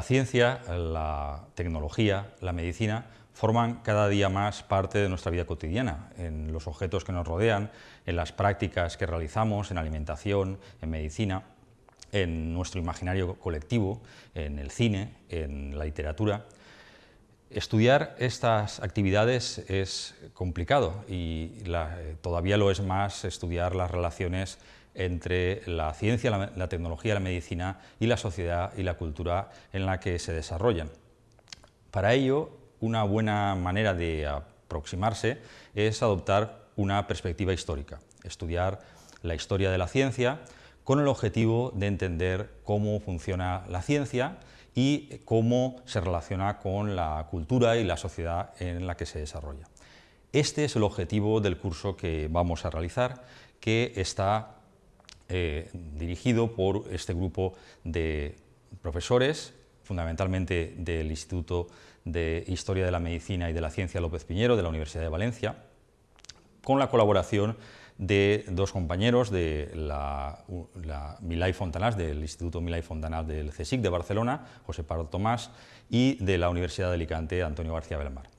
La ciencia, la tecnología, la medicina forman cada día más parte de nuestra vida cotidiana, en los objetos que nos rodean, en las prácticas que realizamos, en alimentación, en medicina, en nuestro imaginario colectivo, en el cine, en la literatura. Estudiar estas actividades es complicado y todavía lo es más estudiar las relaciones entre la ciencia, la, tecnología, la medicina y la sociedad y la cultura en la que se desarrollan. Para ello, una buena manera de aproximarse es adoptar una perspectiva histórica, estudiar la historia de la ciencia con el objetivo de entender cómo funciona la ciencia y cómo se relaciona con la cultura y la sociedad en la que se desarrolla. Este es el objetivo del curso que vamos a realizar, que está eh, dirigido por este grupo de profesores, fundamentalmente del Instituto de Historia de la Medicina y de la Ciencia López Piñero de la Universidad de Valencia, con la colaboración de dos compañeros de la, Milay Fontanás, del Instituto Milay Fontanás del CSIC de Barcelona, José Pardo Tomás, y de la Universidad de Alicante, Antonio García Belmar.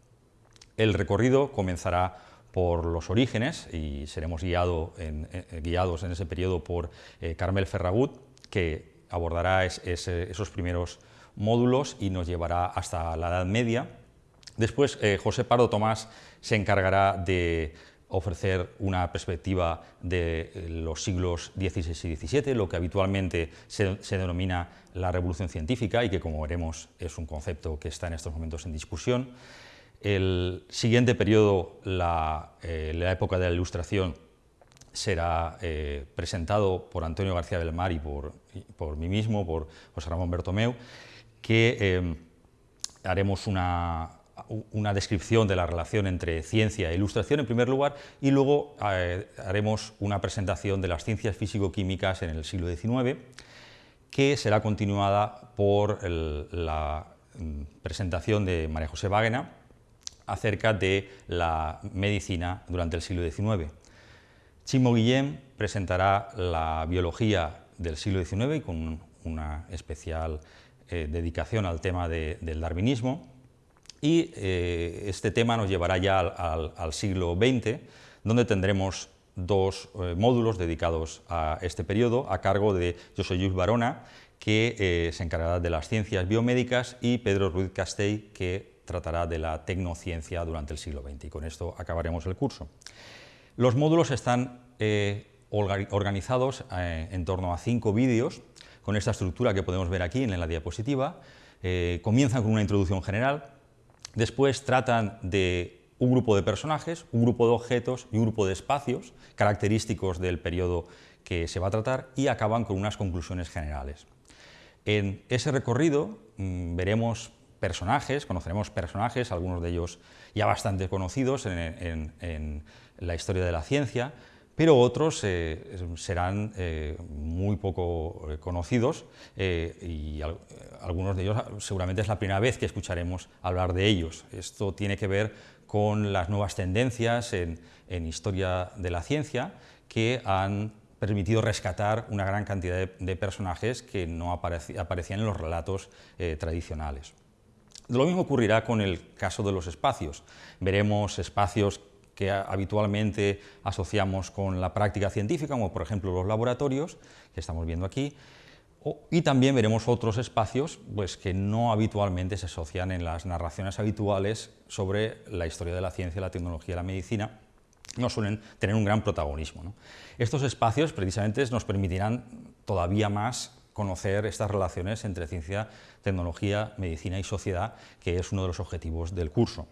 El recorrido comenzará por los orígenes y seremos en, eh, guiados en ese periodo por eh, Carmel Ferragut, que abordará esos primeros módulos y nos llevará hasta la Edad Media. Después, eh, José Pardo Tomás se encargará de ofrecer una perspectiva de los siglos XVI y XVII, lo que habitualmente se, denomina la revolución científica y que, como veremos, es un concepto que está en estos momentos en discusión. El siguiente periodo, la, eh, época de la Ilustración, será eh, presentado por Antonio García Belmar y por, por, mí mismo, por José Ramón Bertomeu, que eh, haremos una, una, descripción de la relación entre ciencia e ilustración en primer lugar y luego haremos una presentación de las ciencias físico-químicas en el siglo XIX que será continuada por la mm, presentación de María José Wagner acerca de la medicina durante el siglo XIX. Chimo Guillem presentará la biología del siglo XIX y con una especial eh, dedicación al tema del darwinismo y eh, este tema nos llevará ya al, siglo XX, donde tendremos dos eh, módulos dedicados a este periodo a cargo de José Luis Barona, que se encargará de las ciencias biomédicas, y Pedro Ruiz Castell, que tratará de la tecnociencia durante el siglo XX y con esto acabaremos el curso. Los módulos están eh, organizados eh, en torno a cinco vídeos con esta estructura que podemos ver aquí en la diapositiva. Eh, comienzan con una introducción general, después tratan de un grupo de personajes, un grupo de objetos y un grupo de espacios característicos del periodo que se va a tratar y acaban con unas conclusiones generales. En ese recorrido mm, veremos personajes, conoceremos personajes, algunos de ellos ya bastante conocidos en, la historia de la ciencia, pero otros eh, serán eh, muy poco eh, conocidos y algunos de ellos seguramente es la primera vez que escucharemos hablar de ellos. Esto tiene que ver con las nuevas tendencias en, historia de la ciencia que han permitido rescatar una gran cantidad de, personajes que no aparecían en los relatos tradicionales. Lo mismo ocurrirá con el caso de los espacios. Veremos espacios que habitualmente asociamos con la práctica científica, como por ejemplo los laboratorios, que estamos viendo aquí, y también veremos otros espacios pues, que no habitualmente se asocian en las narraciones habituales sobre la historia de la ciencia, la tecnología la medicina, no suelen tener un gran protagonismo. Estos espacios precisamente nos permitirán todavía más conocer estas relaciones entre ciencia, tecnología, medicina y sociedad, que es uno de los objetivos del curso.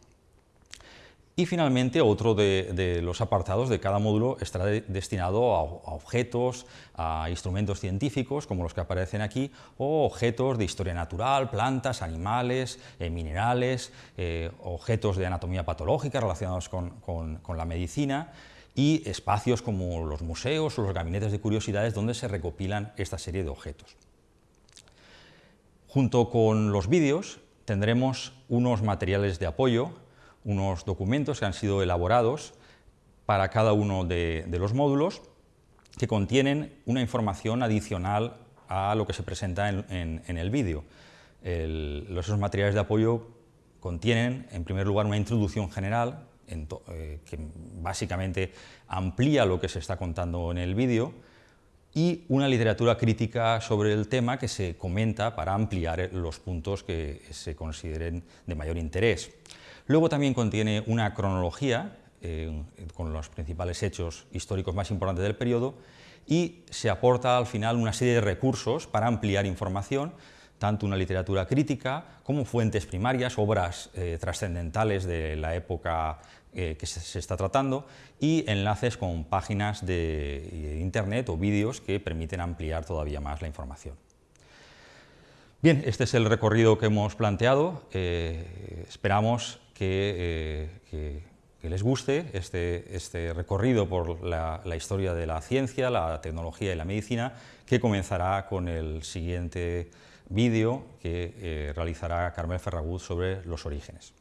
Y finalmente, otro de, los apartados de cada módulo estará destinado a, objetos, a instrumentos científicos, como los que aparecen aquí, o objetos de historia natural, plantas, animales, eh, minerales, eh, objetos de anatomía patológica relacionados con la medicina, y espacios como los museos o los gabinetes de curiosidades donde se recopilan esta serie de objetos. Junto con los vídeos tendremos unos materiales de apoyo, unos documentos que han sido elaborados para cada uno de, los módulos que contienen una información adicional a lo que se presenta en, el vídeo. esos materiales de apoyo contienen, en primer lugar, una introducción general, eh, que básicamente amplía lo que se está contando en el vídeo, y una literatura crítica sobre el tema que se comenta para ampliar los puntos que se consideren de mayor interés. Luego también contiene una cronología eh, con los principales hechos históricos más importantes del periodo y se aporta al final una serie de recursos para ampliar información, tanto una literatura crítica como fuentes primarias, obras eh, trascendentales de la época eh, que se, está tratando y enlaces con páginas de internet o vídeos que permiten ampliar todavía más la información. Bien, este es el recorrido que hemos planteado. esperamos que, les guste este, este recorrido por la, historia de la ciencia, la tecnología y la medicina, que comenzará con el siguiente vídeo que eh, realizará Carmel Ferragut sobre los orígenes.